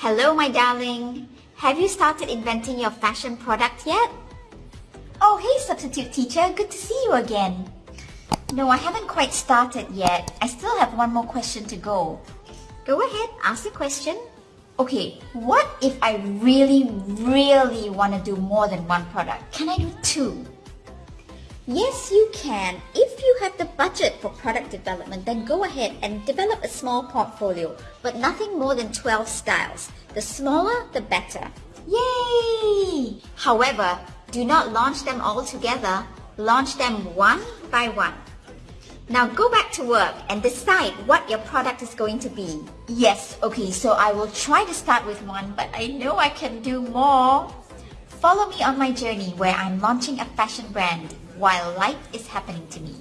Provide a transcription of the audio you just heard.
Hello, my darling. Have you started inventing your fashion product yet? Oh, hey, substitute teacher. Good to see you again. No, I haven't quite started yet. I still have one more question to go. Go ahead, ask the question. Okay, what if I really, really want to do more than one product? Can I do two? Yes, you can. The budget for product development, then go ahead and develop a small portfolio, but nothing more than 12 styles. The smaller, the better. Yay! However, do not launch them all together. Launch them one by one. Now go back to work and decide what your product is going to be. Yes, okay, so I will try to start with one, but I know I can do more. Follow me on my journey where I'm launching a fashion brand while life is happening to me.